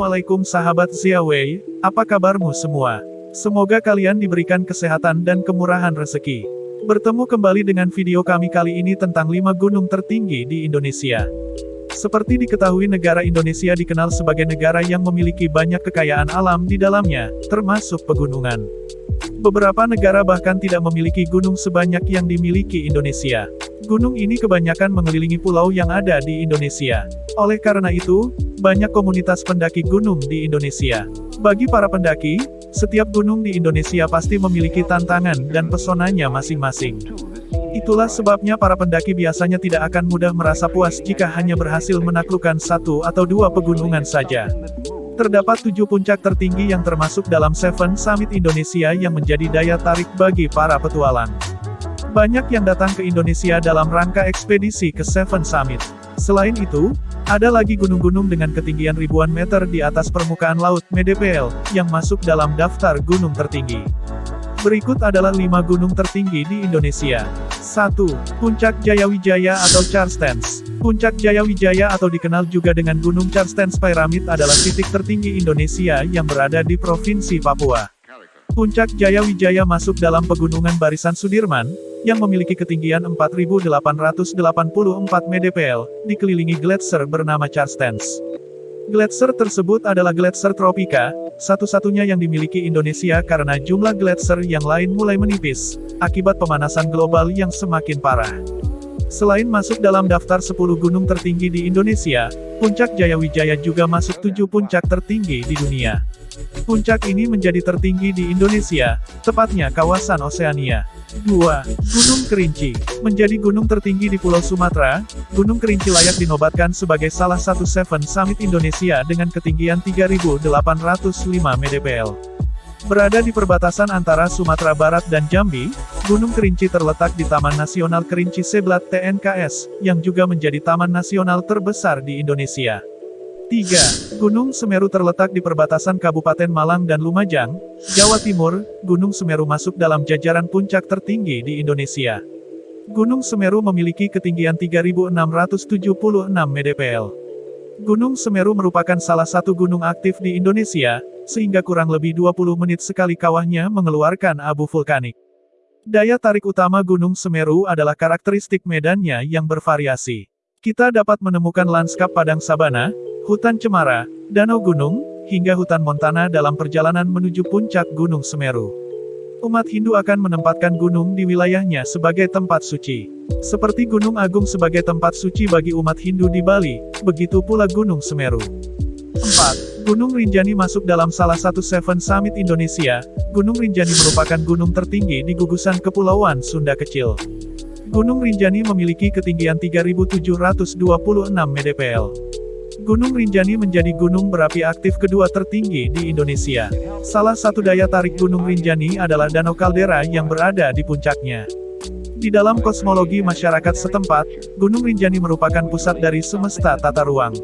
Assalamualaikum sahabat Ziawei, apa kabarmu semua? Semoga kalian diberikan kesehatan dan kemurahan rezeki. Bertemu kembali dengan video kami kali ini tentang 5 gunung tertinggi di Indonesia. Seperti diketahui negara Indonesia dikenal sebagai negara yang memiliki banyak kekayaan alam di dalamnya, termasuk pegunungan. Beberapa negara bahkan tidak memiliki gunung sebanyak yang dimiliki Indonesia. Gunung ini kebanyakan mengelilingi pulau yang ada di Indonesia. Oleh karena itu, banyak komunitas pendaki gunung di Indonesia. Bagi para pendaki, setiap gunung di Indonesia pasti memiliki tantangan dan pesonanya masing-masing. Itulah sebabnya para pendaki biasanya tidak akan mudah merasa puas jika hanya berhasil menaklukkan satu atau dua pegunungan saja. Terdapat tujuh puncak tertinggi yang termasuk dalam Seven Summit Indonesia yang menjadi daya tarik bagi para petualang. Banyak yang datang ke Indonesia dalam rangka ekspedisi ke Seven Summit. Selain itu, ada lagi gunung-gunung dengan ketinggian ribuan meter di atas permukaan laut, MEDPL, yang masuk dalam daftar gunung tertinggi. Berikut adalah 5 gunung tertinggi di Indonesia. 1. Puncak Jayawijaya atau Charstens. Puncak Jayawijaya atau dikenal juga dengan Gunung Charstens Pyramid adalah titik tertinggi Indonesia yang berada di Provinsi Papua. Puncak Jayawijaya masuk dalam pegunungan Barisan Sudirman, yang memiliki ketinggian 4.884 mdpl, dikelilingi gletser bernama Charstens. Gletser tersebut adalah gletser tropika, satu-satunya yang dimiliki Indonesia karena jumlah gletser yang lain mulai menipis, akibat pemanasan global yang semakin parah. Selain masuk dalam daftar 10 gunung tertinggi di Indonesia, Puncak Jayawijaya juga masuk 7 puncak tertinggi di dunia. Puncak ini menjadi tertinggi di Indonesia, tepatnya kawasan Oseania. 2. Gunung Kerinci. Menjadi gunung tertinggi di Pulau Sumatera, Gunung Kerinci layak dinobatkan sebagai salah satu Seven Summit Indonesia dengan ketinggian 3.805 mdpl. Berada di perbatasan antara Sumatera Barat dan Jambi, Gunung Kerinci terletak di Taman Nasional Kerinci Seblat TNKS, yang juga menjadi taman nasional terbesar di Indonesia. 3. Gunung Semeru terletak di perbatasan Kabupaten Malang dan Lumajang, Jawa Timur, Gunung Semeru masuk dalam jajaran puncak tertinggi di Indonesia. Gunung Semeru memiliki ketinggian 3.676 mdpl. Gunung Semeru merupakan salah satu gunung aktif di Indonesia, sehingga kurang lebih 20 menit sekali kawahnya mengeluarkan abu vulkanik. Daya tarik utama Gunung Semeru adalah karakteristik medannya yang bervariasi. Kita dapat menemukan lanskap padang sabana, hutan cemara, danau gunung, hingga hutan montana dalam perjalanan menuju puncak Gunung Semeru. Umat Hindu akan menempatkan gunung di wilayahnya sebagai tempat suci. Seperti Gunung Agung sebagai tempat suci bagi umat Hindu di Bali, begitu pula Gunung Semeru. 4. Gunung Rinjani masuk dalam salah satu Seven Summit Indonesia. Gunung Rinjani merupakan gunung tertinggi di gugusan Kepulauan Sunda Kecil. Gunung Rinjani memiliki ketinggian 3.726 mdpl. Gunung Rinjani menjadi gunung berapi aktif kedua tertinggi di Indonesia. Salah satu daya tarik Gunung Rinjani adalah Danau Kaldera yang berada di puncaknya. Di dalam kosmologi masyarakat setempat, Gunung Rinjani merupakan pusat dari semesta tata ruang.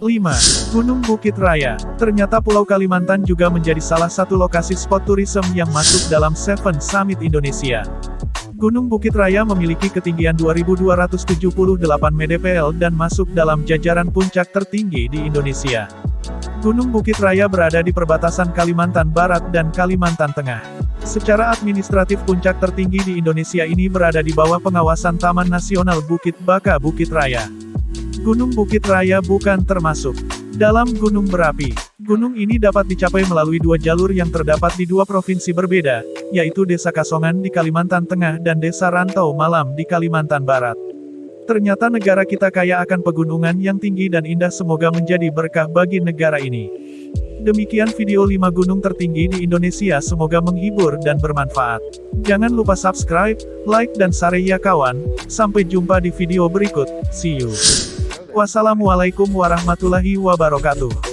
5. Gunung Bukit Raya. Ternyata Pulau Kalimantan juga menjadi salah satu lokasi spot turisme yang masuk dalam Seven Summit Indonesia. Gunung Bukit Raya memiliki ketinggian 2278 mdpl dan masuk dalam jajaran puncak tertinggi di Indonesia. Gunung Bukit Raya berada di perbatasan Kalimantan Barat dan Kalimantan Tengah. Secara administratif puncak tertinggi di Indonesia ini berada di bawah pengawasan Taman Nasional Bukit Baka Bukit Raya. Gunung Bukit Raya bukan termasuk dalam gunung berapi. Gunung ini dapat dicapai melalui dua jalur yang terdapat di dua provinsi berbeda, yaitu Desa Kasongan di Kalimantan Tengah dan Desa Rantau Malam di Kalimantan Barat. Ternyata negara kita kaya akan pegunungan yang tinggi dan indah semoga menjadi berkah bagi negara ini. Demikian video 5 gunung tertinggi di Indonesia semoga menghibur dan bermanfaat. Jangan lupa subscribe, like dan share ya kawan. Sampai jumpa di video berikut. See you. Wassalamualaikum warahmatullahi wabarakatuh.